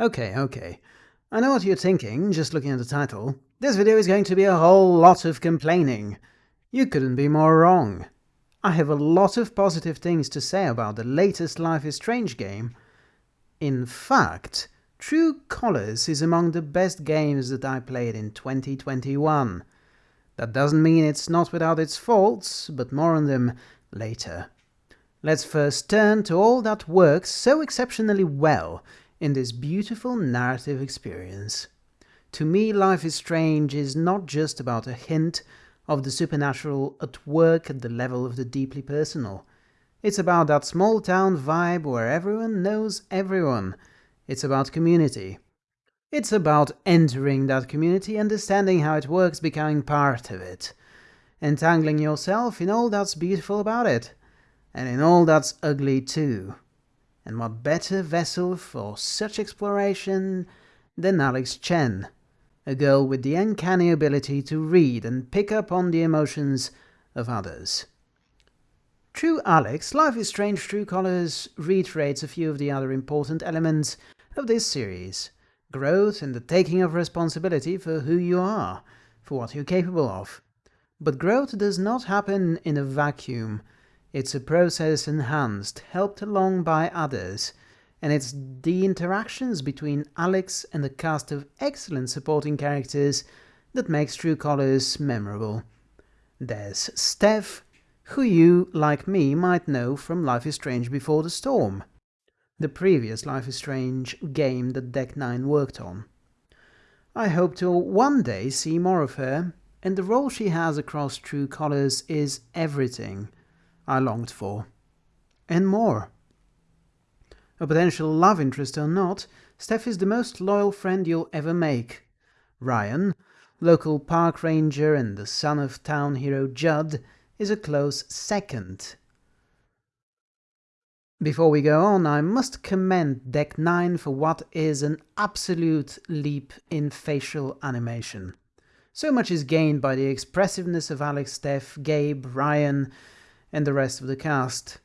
Okay, okay. I know what you're thinking, just looking at the title. This video is going to be a whole lot of complaining. You couldn't be more wrong. I have a lot of positive things to say about the latest Life is Strange game. In fact, True Colors is among the best games that I played in 2021. That doesn't mean it's not without its faults, but more on them later. Let's first turn to all that works so exceptionally well in this beautiful narrative experience. To me, Life is Strange is not just about a hint of the supernatural at work at the level of the deeply personal. It's about that small town vibe where everyone knows everyone. It's about community. It's about entering that community, understanding how it works, becoming part of it. Entangling yourself in all that's beautiful about it, and in all that's ugly too. And what better vessel for such exploration than Alex Chen, a girl with the uncanny ability to read and pick up on the emotions of others. True Alex, Life is Strange True Colors reiterates a few of the other important elements of this series. Growth and the taking of responsibility for who you are, for what you're capable of. But growth does not happen in a vacuum. It's a process enhanced, helped along by others, and it's the interactions between Alex and the cast of excellent supporting characters that makes True Colors memorable. There's Steph, who you, like me, might know from Life is Strange Before the Storm, the previous Life is Strange game that Deck 9 worked on. I hope to one day see more of her, and the role she has across True Colors is everything I longed for. And more. A potential love interest or not, Steph is the most loyal friend you'll ever make. Ryan, local park ranger and the son of town hero Judd, is a close second. Before we go on, I must commend Deck 9 for what is an absolute leap in facial animation. So much is gained by the expressiveness of Alex, Steph, Gabe, Ryan, and the rest of the cast.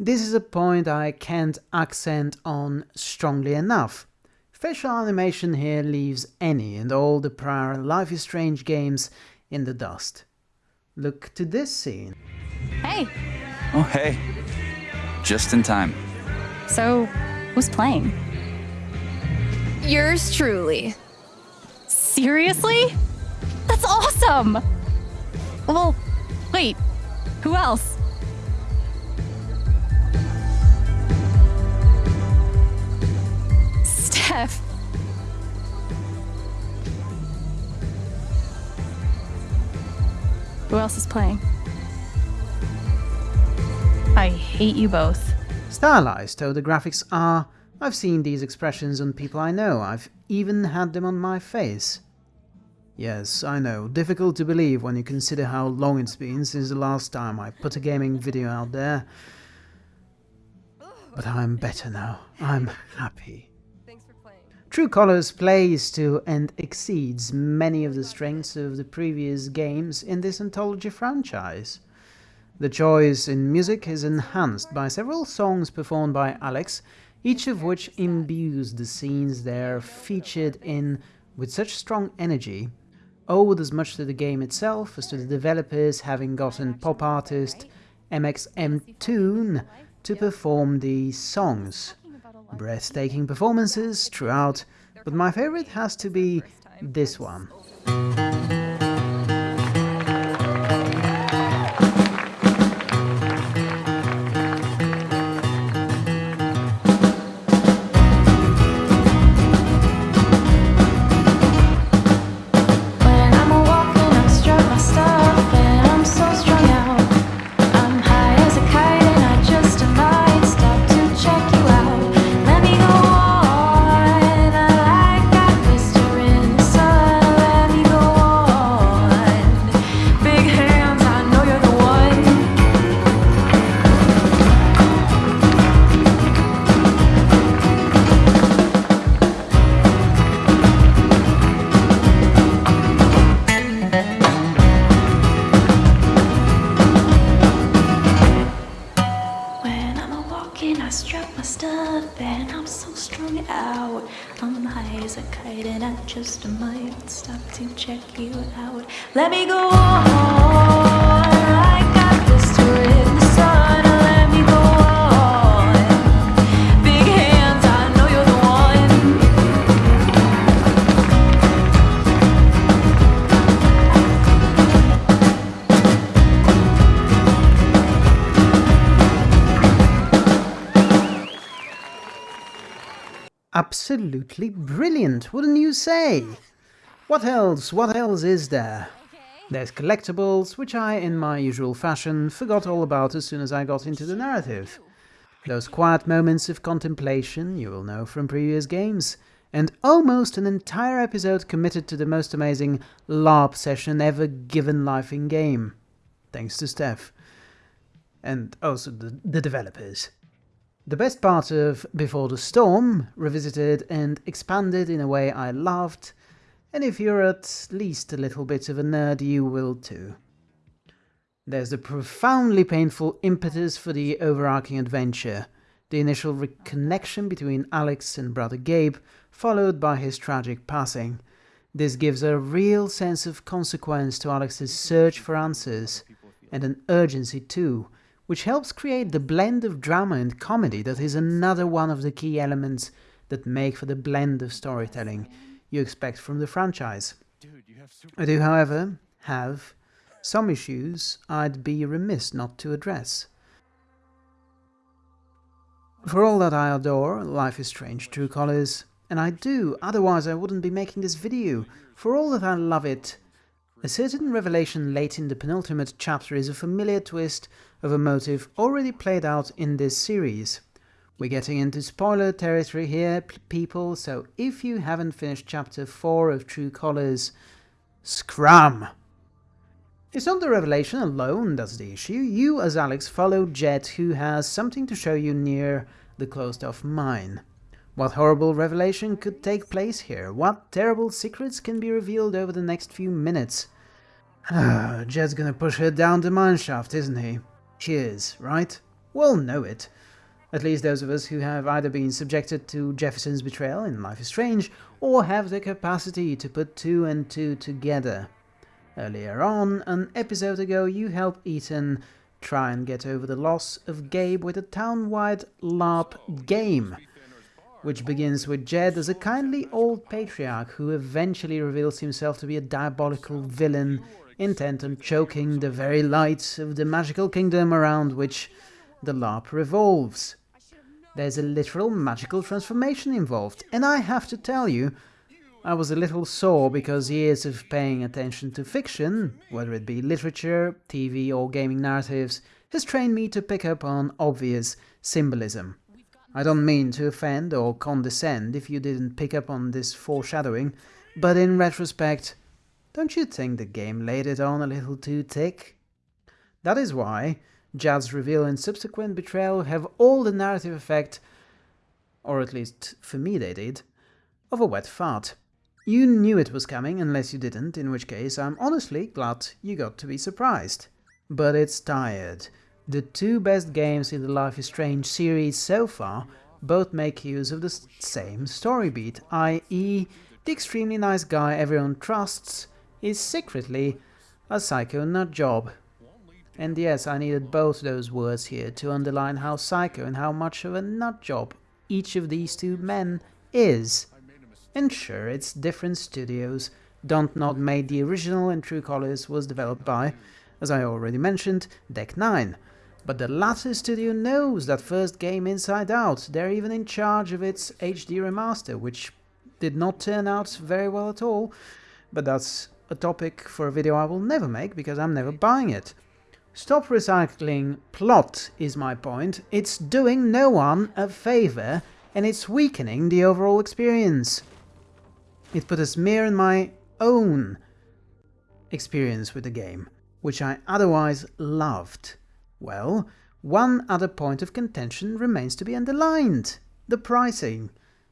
This is a point I can't accent on strongly enough. Facial animation here leaves any and all the prior Life is Strange games in the dust. Look to this scene. Hey. Oh, hey. Just in time. So, who's playing? Yours truly. Seriously? That's awesome! Well, wait, who else? Who else is playing? I hate you both. Stylized though the graphics are, I've seen these expressions on people I know, I've even had them on my face. Yes, I know, difficult to believe when you consider how long it's been since the last time I put a gaming video out there. But I'm better now, I'm happy. True Colors plays to and exceeds many of the strengths of the previous games in this anthology franchise. The choice in music is enhanced by several songs performed by Alex, each of which imbues the scenes they're featured in with such strong energy, owed as much to the game itself as to the developers having gotten pop artist mxmtoon to perform these songs. Breathtaking performances throughout, but my favorite has to be this one. And I just might stop to check you out. Let me go Absolutely brilliant, wouldn't you say? What else? What else is there? There's collectibles, which I, in my usual fashion, forgot all about as soon as I got into the narrative. Those quiet moments of contemplation you will know from previous games, and almost an entire episode committed to the most amazing LARP session ever given life in game. Thanks to Steph. And also the, the developers. The best part of Before the Storm, revisited and expanded in a way I loved, and if you're at least a little bit of a nerd, you will too. There's the profoundly painful impetus for the overarching adventure, the initial reconnection between Alex and brother Gabe, followed by his tragic passing. This gives a real sense of consequence to Alex's search for answers, and an urgency too, which helps create the blend of drama and comedy that is another one of the key elements that make for the blend of storytelling you expect from the franchise. I do, however, have some issues I'd be remiss not to address. For all that I adore Life is Strange True Colors, and I do, otherwise I wouldn't be making this video, for all that I love it, a certain revelation late in the penultimate chapter is a familiar twist of a motive already played out in this series. We're getting into spoiler territory here, people, so if you haven't finished chapter 4 of True Colors, scram! It's not the revelation alone that's the issue. You, as Alex, follow Jed, who has something to show you near the closed off mine. What horrible revelation could take place here? What terrible secrets can be revealed over the next few minutes? Ah, Jed's gonna push her down the mineshaft, isn't he? She is, right? We'll know it. At least those of us who have either been subjected to Jefferson's betrayal in Life is Strange, or have the capacity to put two and two together. Earlier on, an episode ago, you helped Ethan try and get over the loss of Gabe with a town-wide LARP game, which begins with Jed as a kindly old patriarch who eventually reveals himself to be a diabolical villain intent on choking the very light of the magical kingdom around which the LARP revolves. There's a literal magical transformation involved, and I have to tell you, I was a little sore because years of paying attention to fiction, whether it be literature, TV, or gaming narratives, has trained me to pick up on obvious symbolism. I don't mean to offend or condescend if you didn't pick up on this foreshadowing, but in retrospect, don't you think the game laid it on a little too thick? That is why Jed's reveal and subsequent betrayal have all the narrative effect, or at least for me they did, of a wet fart. You knew it was coming, unless you didn't, in which case I'm honestly glad you got to be surprised. But it's tired. The two best games in the Life is Strange series so far both make use of the same story beat, i.e., the extremely nice guy everyone trusts is secretly a psycho nut job. And yes, I needed both those words here to underline how psycho and how much of a nut job each of these two men is. And sure, it's different studios. Dontnod made the original and True Colors was developed by, as I already mentioned, Deck 9. But the latter studio knows that first game inside out. They're even in charge of its HD remaster, which did not turn out very well at all. But that's a topic for a video I will never make because I'm never buying it. Stop recycling plot is my point. It's doing no one a favor and it's weakening the overall experience. It put a smear in my own experience with the game, which I otherwise loved. Well, one other point of contention remains to be underlined the pricing.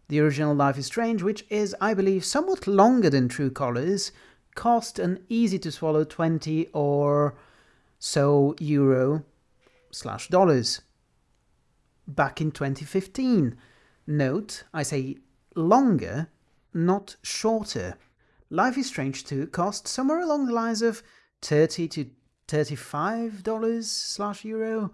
The original Life is Strange, which is, I believe, somewhat longer than True Colors, cost an easy to swallow 20 or so euro slash dollars back in 2015. Note, I say longer, not shorter. Life is Strange 2 cost somewhere along the lines of 30 to $35 slash euro.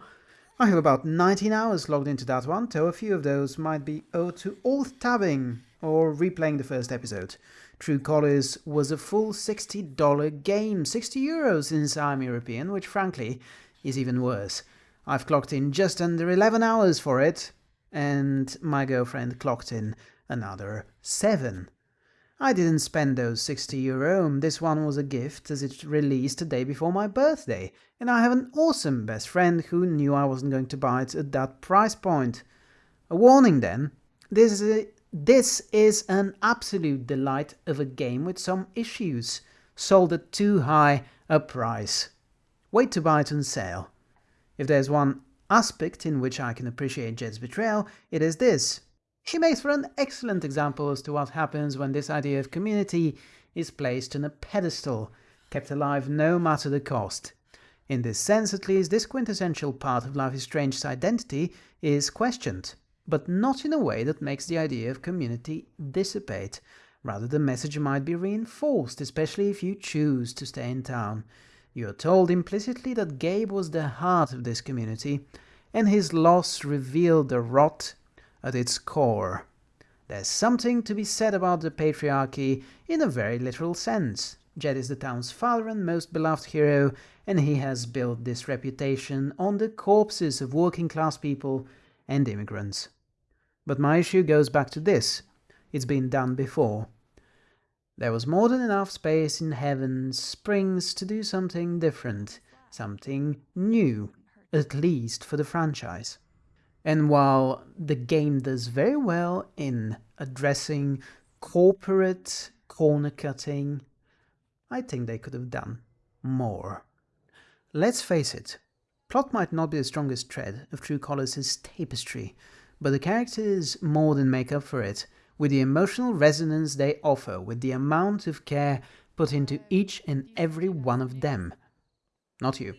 I have about 19 hours logged into that one, though a few of those might be owed to alt tabbing or replaying the first episode. True Colors was a full $60 game, 60 euros since I'm European, which frankly is even worse. I've clocked in just under 11 hours for it, and my girlfriend clocked in another 7. I didn't spend those 60 euro, um, this one was a gift as it released the day before my birthday, and I have an awesome best friend who knew I wasn't going to buy it at that price point. A warning then, this is, a, this is an absolute delight of a game with some issues, sold at too high a price. Wait to buy it on sale. If there's one aspect in which I can appreciate Jed's betrayal, it is this. He makes for an excellent example as to what happens when this idea of community is placed on a pedestal, kept alive no matter the cost. In this sense, at least, this quintessential part of Life is Strange's identity is questioned, but not in a way that makes the idea of community dissipate. Rather, the message might be reinforced, especially if you choose to stay in town. You are told implicitly that Gabe was the heart of this community, and his loss revealed the rot at its core. There's something to be said about the patriarchy in a very literal sense. Jed is the town's father and most beloved hero, and he has built this reputation on the corpses of working class people and immigrants. But my issue goes back to this. It's been done before. There was more than enough space in Haven Springs to do something different, something new, at least for the franchise. And while the game does very well in addressing corporate corner cutting, I think they could have done more. Let's face it, plot might not be the strongest thread of True Colors' tapestry, but the characters more than make up for it with the emotional resonance they offer, with the amount of care put into each and every one of them. Not you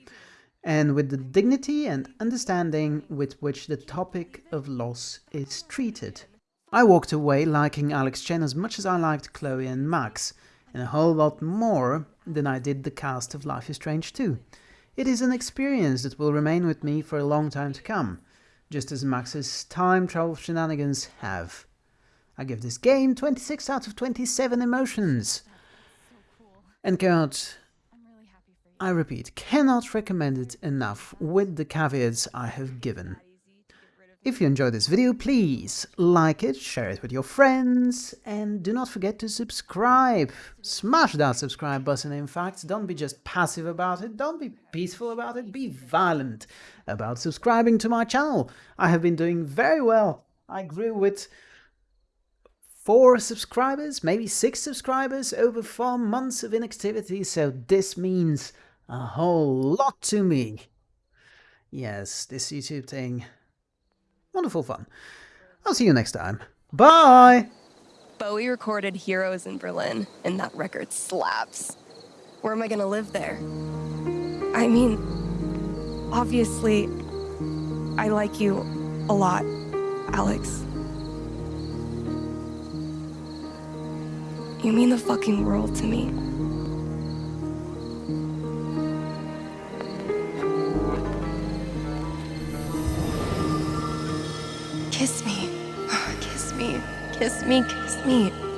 and with the dignity and understanding with which the topic of loss is treated. I walked away liking Alex Chen as much as I liked Chloe and Max, and a whole lot more than I did the cast of Life is Strange 2. It is an experience that will remain with me for a long time to come, just as Max's time travel shenanigans have. I give this game 26 out of 27 emotions. And God, I repeat, cannot recommend it enough with the caveats I have given. If you enjoyed this video, please like it, share it with your friends, and do not forget to subscribe. Smash that subscribe button, in fact. Don't be just passive about it, don't be peaceful about it, be violent about subscribing to my channel. I have been doing very well. I grew with four subscribers, maybe six subscribers over four months of inactivity, so this means a whole lot to me. Yes, this YouTube thing. Wonderful fun. I'll see you next time. Bye! Bowie recorded Heroes in Berlin, and that record slaps. Where am I gonna live there? I mean, obviously, I like you a lot, Alex. You mean the fucking world to me. Kiss me.